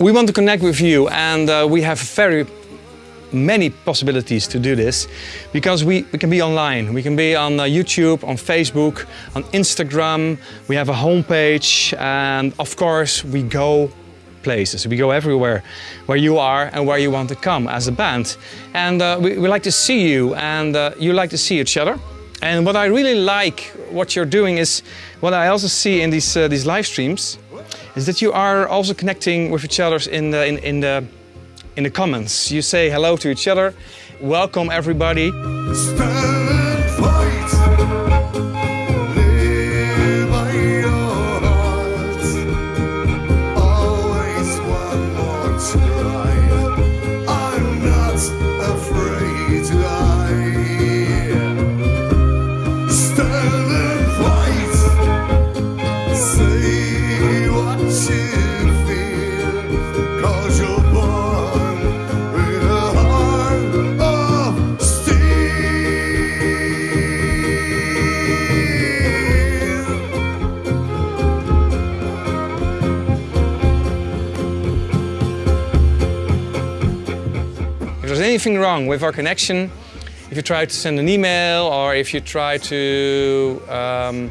we want to connect with you and uh, we have very many possibilities to do this because we, we can be online. We can be on uh, YouTube, on Facebook, on Instagram. We have a homepage and of course we go places. We go everywhere where you are and where you want to come as a band. And uh, we, we, like to see you and uh, you like to see each other. And what I really like what you're doing is what I also see in these, uh, these live streams is that you are also connecting with each other in the, in, in the in the comments. You say hello to each other, welcome everybody. Anything wrong with our connection, if you try to send an email or if you try to um,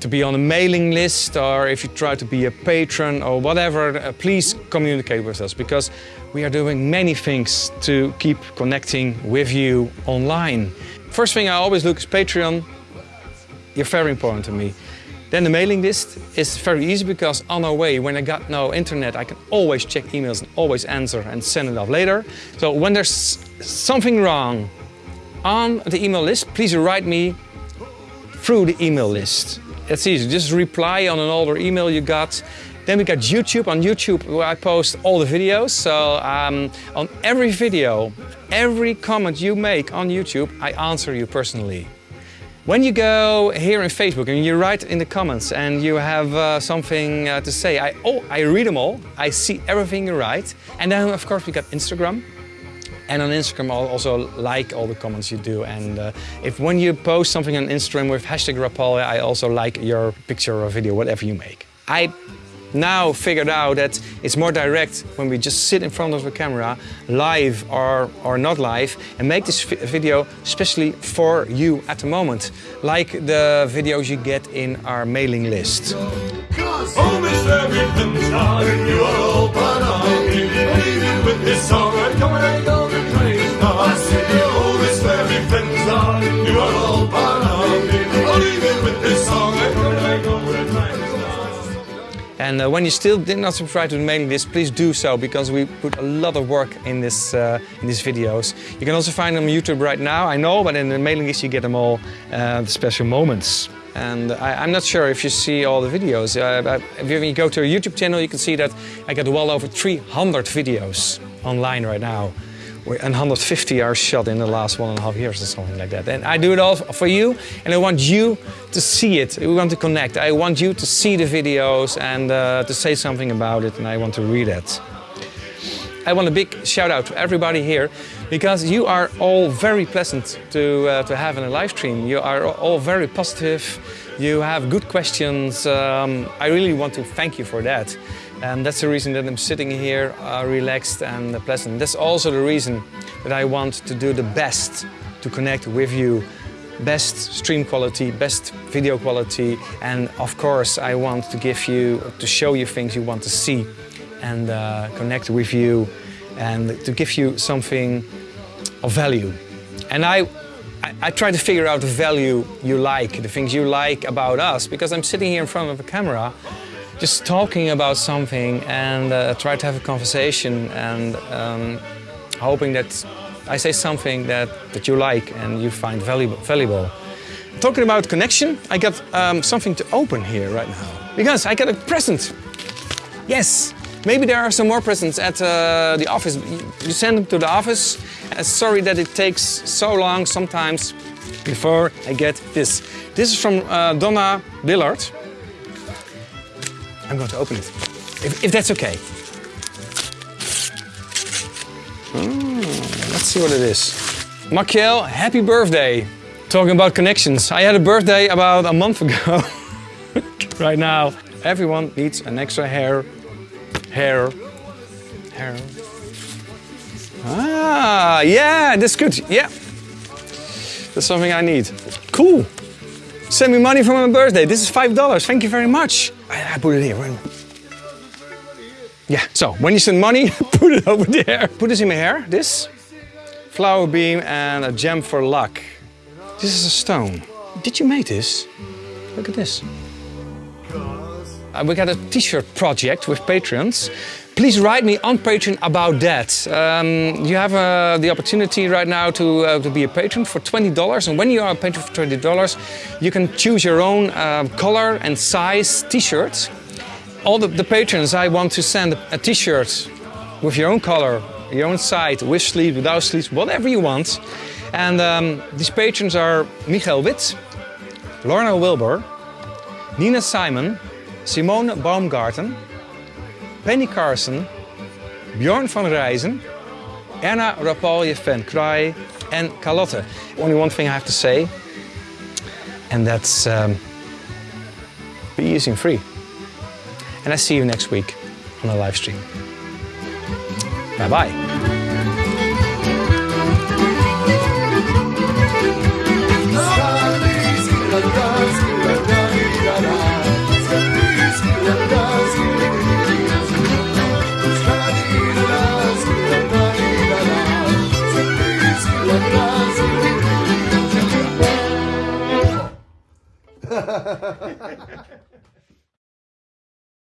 to be on a mailing list or if you try to be a patron or whatever, uh, please communicate with us because we are doing many things to keep connecting with you online. First thing I always look is Patreon. You're very important to me. Then the mailing list is very easy because on our way, when I got no internet, I can always check emails and always answer and send it off later. So when there's something wrong on the email list, please write me through the email list. It's easy, just reply on an older email you got. Then we got YouTube. On YouTube, where I post all the videos. So um, on every video, every comment you make on YouTube, I answer you personally. When you go here in Facebook and you write in the comments and you have uh, something uh, to say, I, oh, I read them all, I see everything you write. And then of course we got Instagram. And on Instagram I'll also like all the comments you do. And uh, if when you post something on Instagram with hashtag Rapalje, I also like your picture or video, whatever you make. I now figured out that it's more direct when we just sit in front of a camera, live or, or not live, and make this video especially for you at the moment, like the videos you get in our mailing list. And uh, when you still did not subscribe to the mailing list, please do so because we put a lot of work in this uh, in these videos. You can also find them on YouTube right now, I know, but in the mailing list you get them all, uh, the special moments. And I, am not sure if you see all the videos. Uh, if you go to our YouTube channel, you can see that I got well over 300 videos online right now and 150 are shot in the last one and a half years or something like that. And I do it all for you and I want you to see it. We want to connect. I want you to see the videos and uh, to say something about it and I want to read it. I want a big shout out to everybody here because you are all very pleasant to, uh, to have in a live stream. You are all very positive. You have good questions. Um, I really want to thank you for that. And that's the reason that I'm sitting here uh, relaxed and pleasant. That's also the reason that I want to do the best to connect with you. Best stream quality, best video quality, and of course I want to give you, to show you things you want to see and uh, connect with you and to give you something of value. And I, I, I, try to figure out the value you like, the things you like about us, because I'm sitting here in front of a camera just talking about something and uh, try to have a conversation and um, hoping that I say something that, that you like and you find valuable. valuable. Talking about connection, I got um, something to open here right now. Because I got a present. Yes, maybe there are some more presents at uh, the office. You send them to the office. Uh, sorry that it takes so long sometimes before I get this. This is from uh, Donna Billard. I'm going to open it, if, if that's okay. Mm, let's see what it is. Makiel, happy birthday. Talking about connections. I had a birthday about a month ago. right now, everyone needs an extra hair, hair, hair. Ah, yeah, that's good. Yeah. That's something I need. Cool. Send me money for my birthday. This is $5. Thank you very much. I, I put it here. Yeah, so when you send money, put it over there. Put this in my hair, this. Flower beam and a gem for luck. This is a stone. Did you make this? Look at this. Uh, we got a t-shirt project with patrons. Please write me on Patreon about that. Um, you have uh, the opportunity right now to, uh, to be a patron for $20 and when you are a patron for $20 you can choose your own uh, color and size t-shirt. All the, the patrons I want to send a t-shirt with your own color, your own size, with sleeves, without sleeves, whatever you want. And um, these patrons are Michael Witt, Lorna Wilbur, Nina Simon, Simone Baumgarten, Penny Carson, Bjorn van Rijzen, Erna Rapalje van Kraai and Carlotte. Only one thing I have to say, and that's um, be using free. And I see you next week on a live stream. Bye bye.